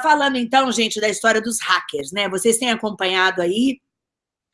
falando então, gente, da história dos hackers, né? Vocês têm acompanhado aí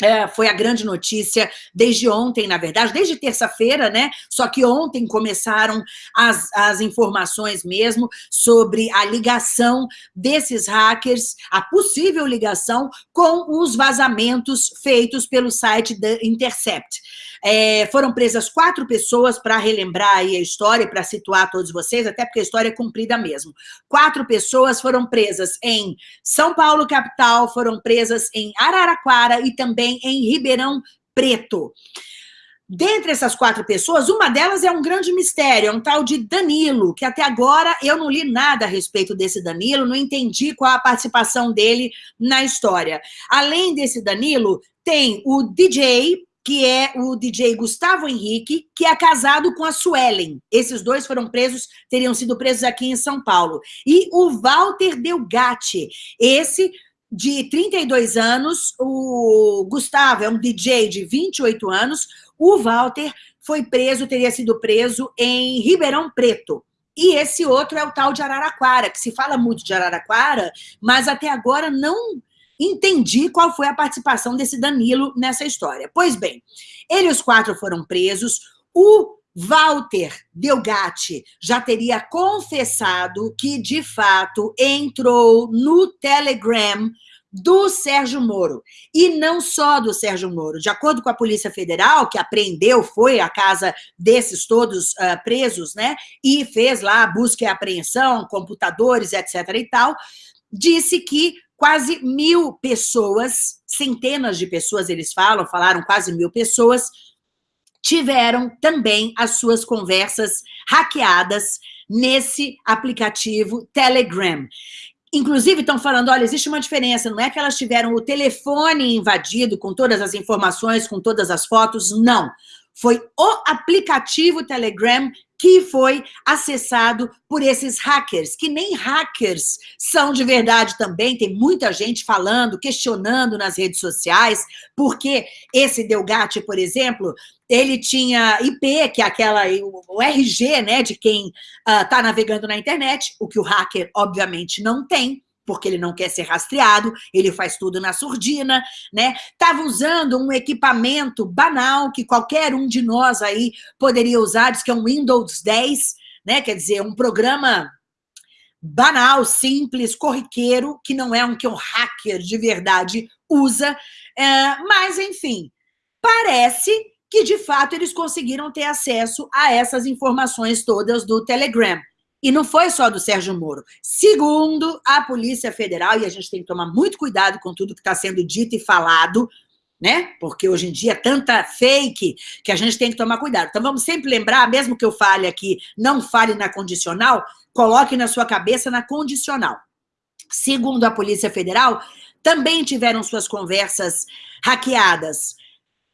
é, foi a grande notícia desde ontem, na verdade, desde terça-feira, né? Só que ontem começaram as, as informações mesmo sobre a ligação desses hackers, a possível ligação com os vazamentos feitos pelo site da Intercept. É, foram presas quatro pessoas para relembrar aí a história, para situar todos vocês, até porque a história é cumprida mesmo. Quatro pessoas foram presas em São Paulo, capital, foram presas em Araraquara e também em Ribeirão Preto. Dentre essas quatro pessoas, uma delas é um grande mistério, é um tal de Danilo, que até agora eu não li nada a respeito desse Danilo, não entendi qual a participação dele na história. Além desse Danilo, tem o DJ que é o DJ Gustavo Henrique, que é casado com a Suelen. Esses dois foram presos, teriam sido presos aqui em São Paulo. E o Walter Delgatti, esse de 32 anos, o Gustavo é um DJ de 28 anos, o Walter foi preso, teria sido preso em Ribeirão Preto. E esse outro é o tal de Araraquara, que se fala muito de Araraquara, mas até agora não entendi qual foi a participação desse Danilo nessa história. Pois bem, ele e os quatro foram presos, o Walter Delgatti já teria confessado que, de fato, entrou no Telegram do Sérgio Moro. E não só do Sérgio Moro. De acordo com a Polícia Federal, que apreendeu, foi à casa desses todos uh, presos, né? E fez lá a busca e apreensão, computadores, etc. e tal, disse que quase mil pessoas, centenas de pessoas eles falam, falaram quase mil pessoas, tiveram também as suas conversas hackeadas nesse aplicativo Telegram. Inclusive, estão falando, olha, existe uma diferença, não é que elas tiveram o telefone invadido com todas as informações, com todas as fotos, não. Foi o aplicativo Telegram que foi acessado por esses hackers, que nem hackers são de verdade também, tem muita gente falando, questionando nas redes sociais, porque esse Delgatti, por exemplo, ele tinha IP, que é aquela, o RG, né, de quem está ah, uh, navegando na internet, o que o hacker, obviamente, não tem, porque ele não quer ser rastreado, ele faz tudo na surdina, né? Estava usando um equipamento banal que qualquer um de nós aí poderia usar, diz que é um Windows 10, né? Quer dizer, um programa banal, simples, corriqueiro, que não é um que um hacker de verdade usa, é, mas, enfim, parece que, de fato, eles conseguiram ter acesso a essas informações todas do Telegram. E não foi só do Sérgio Moro. Segundo a Polícia Federal, e a gente tem que tomar muito cuidado com tudo que está sendo dito e falado, né? Porque hoje em dia é tanta fake que a gente tem que tomar cuidado. Então vamos sempre lembrar, mesmo que eu fale aqui, não fale na condicional, coloque na sua cabeça na condicional. Segundo a Polícia Federal, também tiveram suas conversas hackeadas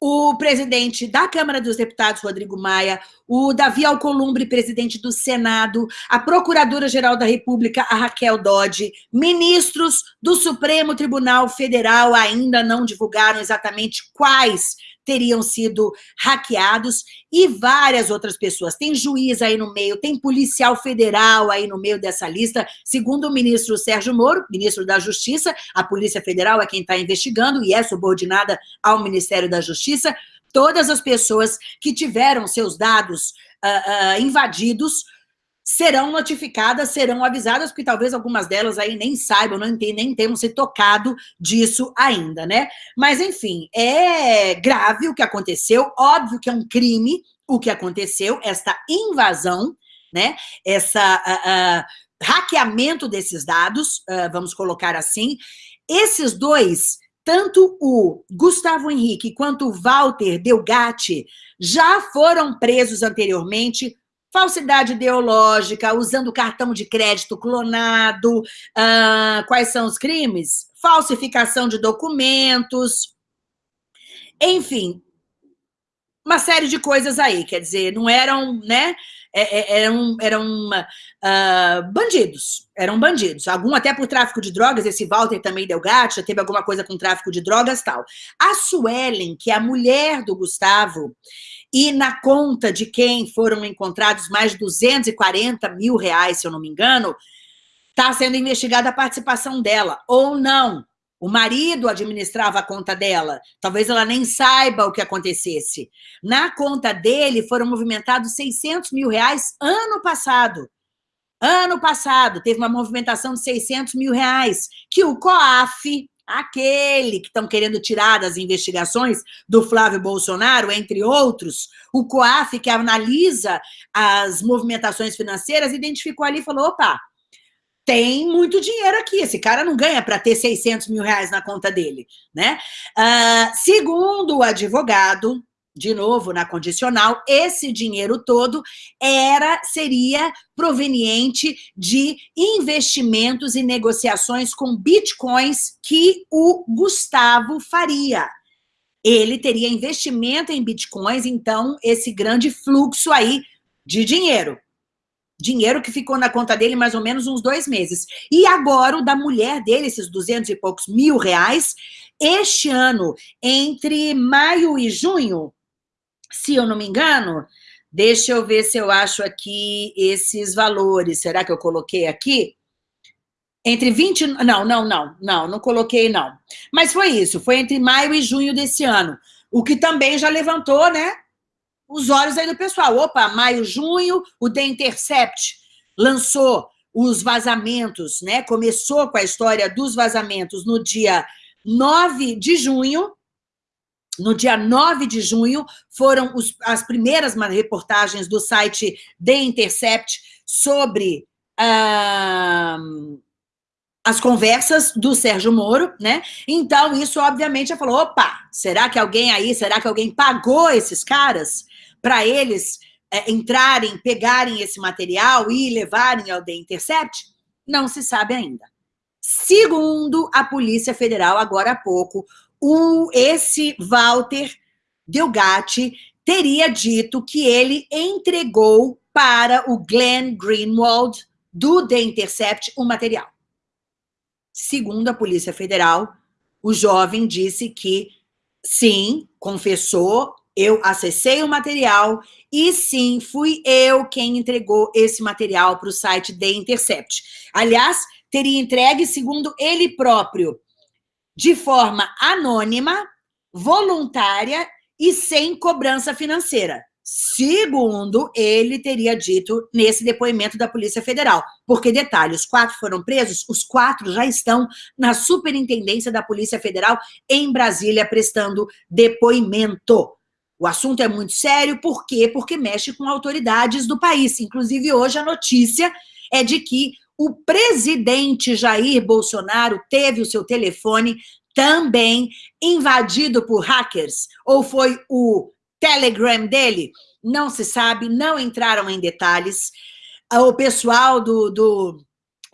o presidente da Câmara dos Deputados, Rodrigo Maia, o Davi Alcolumbre, presidente do Senado, a Procuradora-Geral da República, a Raquel Dodge, ministros do Supremo Tribunal Federal ainda não divulgaram exatamente quais teriam sido hackeados e várias outras pessoas. Tem juiz aí no meio, tem policial federal aí no meio dessa lista. Segundo o ministro Sérgio Moro, ministro da Justiça, a Polícia Federal é quem está investigando e é subordinada ao Ministério da Justiça. Todas as pessoas que tiveram seus dados uh, uh, invadidos serão notificadas, serão avisadas, porque talvez algumas delas aí nem saibam, não tem, nem tenham se tocado disso ainda, né? Mas, enfim, é grave o que aconteceu, óbvio que é um crime o que aconteceu, esta invasão, né? Essa uh, hackeamento desses dados, vamos colocar assim. Esses dois, tanto o Gustavo Henrique quanto o Walter Delgatti, já foram presos anteriormente falsidade ideológica, usando cartão de crédito clonado. Uh, quais são os crimes? Falsificação de documentos. Enfim, uma série de coisas aí, quer dizer, não eram, né, é, é, eram, eram uh, bandidos, eram bandidos, algum até por tráfico de drogas, esse Walter também deu gato, já teve alguma coisa com tráfico de drogas tal. A Suelen, que é a mulher do Gustavo, e na conta de quem foram encontrados mais de 240 mil reais, se eu não me engano, Está sendo investigada a participação dela, ou não. O marido administrava a conta dela. Talvez ela nem saiba o que acontecesse. Na conta dele foram movimentados 600 mil reais ano passado. Ano passado, teve uma movimentação de 600 mil reais, que o COAF, aquele que estão querendo tirar das investigações do Flávio Bolsonaro, entre outros, o COAF, que analisa as movimentações financeiras, identificou ali e falou, opa, tem muito dinheiro aqui, esse cara não ganha para ter 600 mil reais na conta dele, né? Uh, segundo o advogado, de novo na condicional, esse dinheiro todo era seria proveniente de investimentos e negociações com bitcoins que o Gustavo faria. Ele teria investimento em bitcoins, então esse grande fluxo aí de dinheiro dinheiro que ficou na conta dele mais ou menos uns dois meses. E agora o da mulher dele, esses duzentos e poucos mil reais, este ano, entre maio e junho, se eu não me engano, deixa eu ver se eu acho aqui esses valores. Será que eu coloquei aqui? Entre 20... Não, não, não, não, não coloquei não. Mas foi isso, foi entre maio e junho desse ano. O que também já levantou, né, os olhos aí do pessoal. Opa, maio, junho, o The Intercept lançou os vazamentos, né? Começou com a história dos vazamentos no dia 9 de junho. No dia 9 de junho, foram os, as primeiras reportagens do site The Intercept sobre as conversas do Sérgio Moro, né? Então, isso, obviamente, já falou, opa, será que alguém aí, será que alguém pagou esses caras? Para eles é, entrarem, pegarem esse material e levarem ao The Intercept? Não se sabe ainda. Segundo a Polícia Federal, agora há pouco, o, esse Walter Delgatti teria dito que ele entregou para o Glenn Greenwald, do The Intercept, o material. Segundo a Polícia Federal, o jovem disse que, sim, confessou eu acessei o material e sim, fui eu quem entregou esse material para o site The Intercept. Aliás, teria entregue, segundo ele próprio, de forma anônima, voluntária e sem cobrança financeira. Segundo ele teria dito nesse depoimento da Polícia Federal. Porque, detalhe, os quatro foram presos, os quatro já estão na superintendência da Polícia Federal em Brasília prestando depoimento. O assunto é muito sério, por quê? Porque mexe com autoridades do país. Inclusive, hoje a notícia é de que o presidente Jair Bolsonaro teve o seu telefone também invadido por hackers, ou foi o Telegram dele? Não se sabe, não entraram em detalhes. O pessoal do, do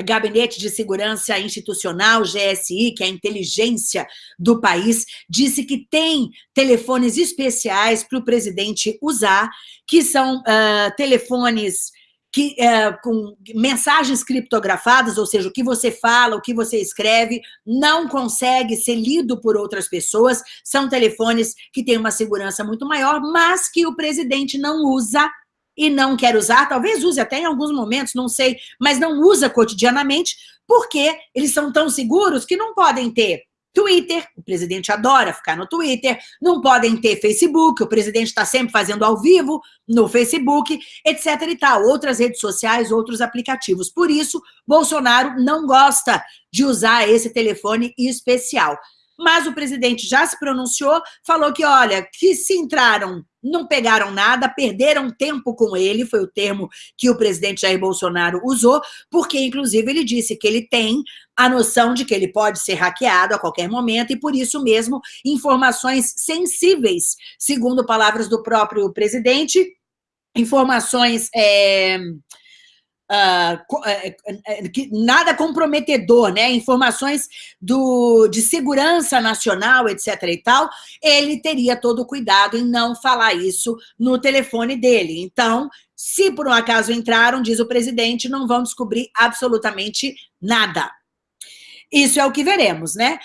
Gabinete de Segurança Institucional, GSI, que é a inteligência do país, disse que tem telefones especiais para o presidente usar, que são uh, telefones que, uh, com mensagens criptografadas, ou seja, o que você fala, o que você escreve, não consegue ser lido por outras pessoas, são telefones que têm uma segurança muito maior, mas que o presidente não usa e não quer usar, talvez use até em alguns momentos, não sei, mas não usa cotidianamente, porque eles são tão seguros que não podem ter Twitter, o presidente adora ficar no Twitter, não podem ter Facebook, o presidente está sempre fazendo ao vivo no Facebook, etc e tal, outras redes sociais, outros aplicativos. Por isso, Bolsonaro não gosta de usar esse telefone especial mas o presidente já se pronunciou, falou que, olha, que se entraram, não pegaram nada, perderam tempo com ele, foi o termo que o presidente Jair Bolsonaro usou, porque, inclusive, ele disse que ele tem a noção de que ele pode ser hackeado a qualquer momento e, por isso mesmo, informações sensíveis, segundo palavras do próprio presidente, informações... É Uh, nada comprometedor, né? Informações do, de segurança nacional, etc. e tal, ele teria todo o cuidado em não falar isso no telefone dele. Então, se por um acaso entraram, diz o presidente, não vão descobrir absolutamente nada. Isso é o que veremos, né?